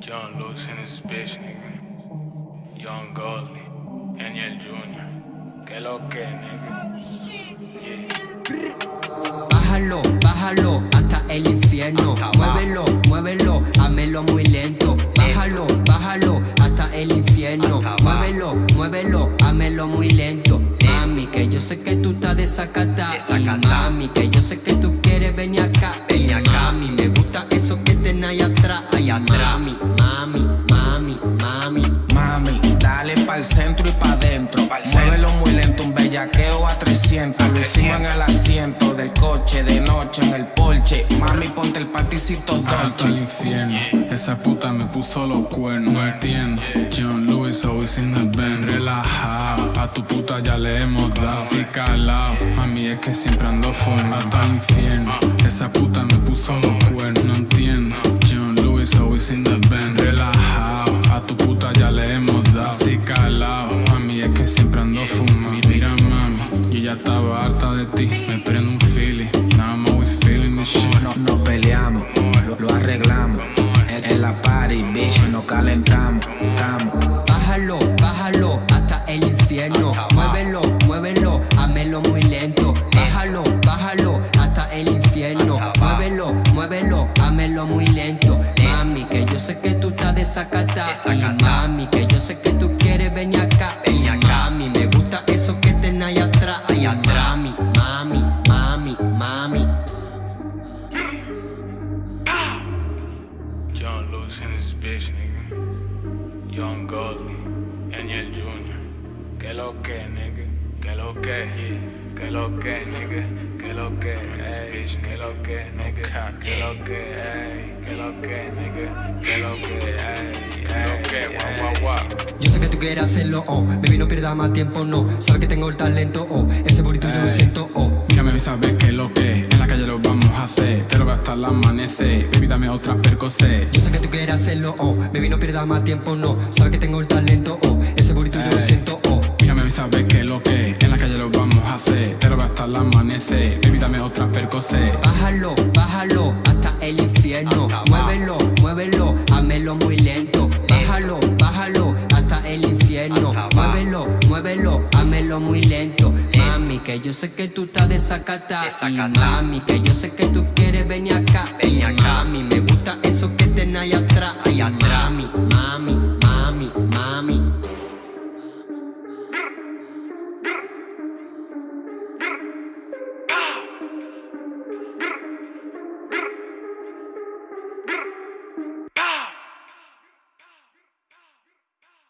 John Lewis in bitch, nigga. Young Goldie, Daniel Jr. Que lo que, nigga. Bájalo, bájalo hasta el infierno. Muévelo, muévelo, hámelo muy lento. Bájalo, bájalo hasta el infierno. Muévelo, muévelo, hámelo muy lento. Mami, que yo sé que tú estás desacata. Y mami, que yo sé que tú quieres venir acá. Y mami, me eso que tenés ahí atrás. Mami, mami, mami, bellaqueo a 300. Lo hicimos en el asiento del coche, de noche en el porche. Mami, ponte el panticito Hasta el dolce. infierno, esa puta me puso los cuernos, no entiendo. John Lewis always in the band, relajado. A tu puta ya le hemos dado, así calado. Mami, es que siempre ando fumando hasta el infierno. Esa puta me puso los cuernos, no entiendo. John Lewis always in the band, estaba harta de ti. Me prendo un feeling, now I'm always feeling this shit. No, no peleamos, lo, lo arreglamos. En, en la party, bitch, nos calentamos. Estamos. Bájalo, bájalo hasta el infierno. Muévelo, muévelo, hámelo muy lento. Bájalo, bájalo hasta el infierno. Muévelo, muévelo, hámelo muy lento. Mami, que yo sé que tú estás desacata. Y mami, que yo sé que ahí atrás. Mami, mami, mami, mami. John Lewis in this bitch, nigga. Young Goldie, Daniel Jr. Que lo que, nigga. Que lo que, que lo que, nigga. Que lo que, ey. Que lo que, nigga. Que lo que, ey. Que lo que, nigga. Que lo que, ey. Que lo que, guau, guau, guau. Tú quieres hacerlo, oh Baby, no pierdas más tiempo, no Sabes que tengo el talento, oh Ese burrito yo lo siento, oh Mírame y sabes que lo que en la calle lo vamos a hacer. Te lo voy hasta el amanecer. Baby, dame otra percocet. Yo sé que tú quieres hacerlo, oh Baby, no pierdas más tiempo, no Sabes que tengo el talento, oh Ese burrito yo lo siento, oh Mírame sabes que lo que en la calle lo vamos a hacer. Te lo voy hasta el amanecer. Baby, dame otra percocet. Muy lento. Mami, que yo sé que tú estás desacata. Y mami, que yo sé que tú quieres venir acá. Y mami, me gusta eso que tenés ahí atrás. Ay, mami